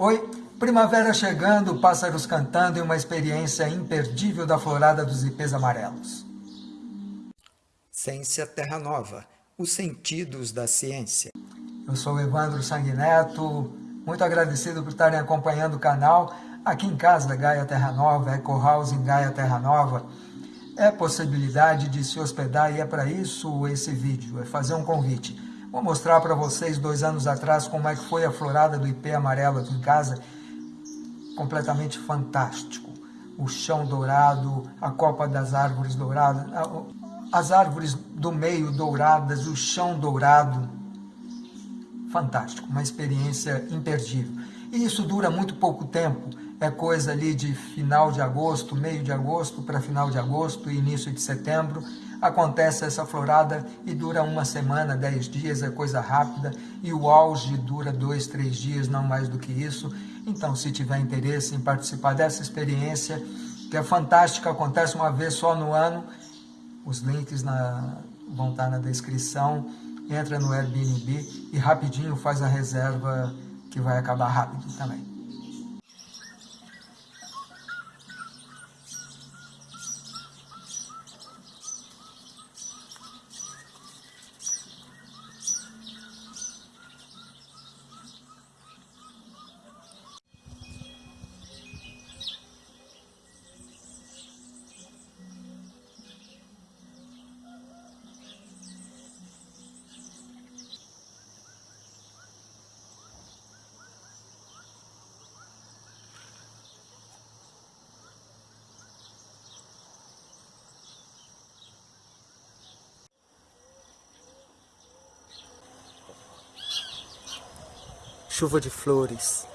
Oi, primavera chegando, pássaros cantando e uma experiência imperdível da florada dos ipês amarelos. Ciência Terra Nova, os sentidos da ciência. Eu sou Evandro Sanguineto, muito agradecido por estarem acompanhando o canal aqui em casa, Gaia Terra Nova, Eco House em Gaia Terra Nova. É possibilidade de se hospedar e é para isso esse vídeo, é fazer um convite. Vou mostrar para vocês dois anos atrás como é que foi a florada do ipê amarelo aqui em casa. Completamente fantástico. O chão dourado, a copa das árvores douradas, as árvores do meio douradas, o chão dourado. Fantástico, uma experiência imperdível. E isso dura muito pouco tempo, é coisa ali de final de agosto, meio de agosto para final de agosto e início de setembro. Acontece essa florada e dura uma semana, dez dias, é coisa rápida. E o auge dura dois, três dias, não mais do que isso. Então, se tiver interesse em participar dessa experiência, que é fantástica, acontece uma vez só no ano, os links na, vão estar na descrição. Entra no Airbnb e rapidinho faz a reserva que vai acabar rápido também. Chuva de flores.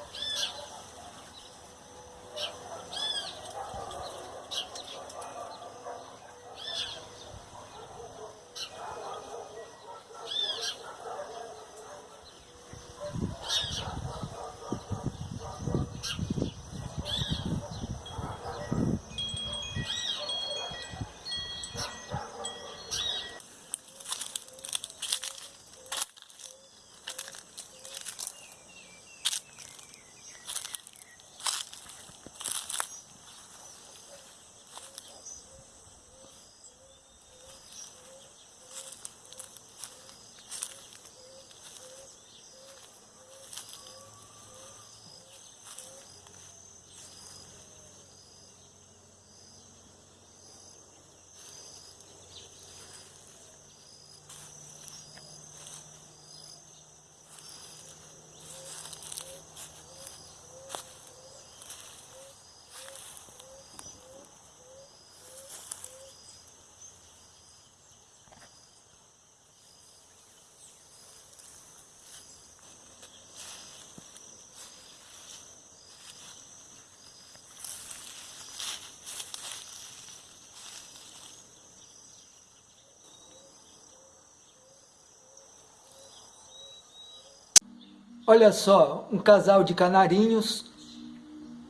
Olha só, um casal de canarinhos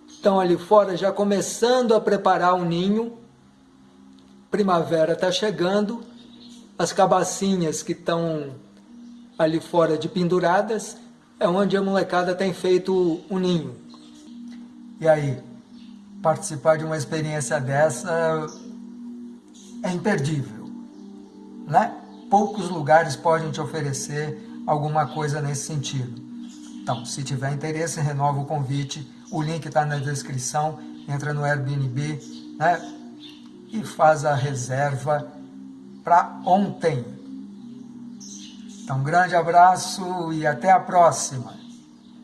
estão ali fora já começando a preparar o ninho. Primavera está chegando, as cabacinhas que estão ali fora de penduradas é onde a molecada tem feito o ninho. E aí, participar de uma experiência dessa é imperdível, né? Poucos lugares podem te oferecer alguma coisa nesse sentido. Então, se tiver interesse, renova o convite. O link está na descrição. Entra no Airbnb né? e faz a reserva para ontem. Então, um grande abraço e até a próxima.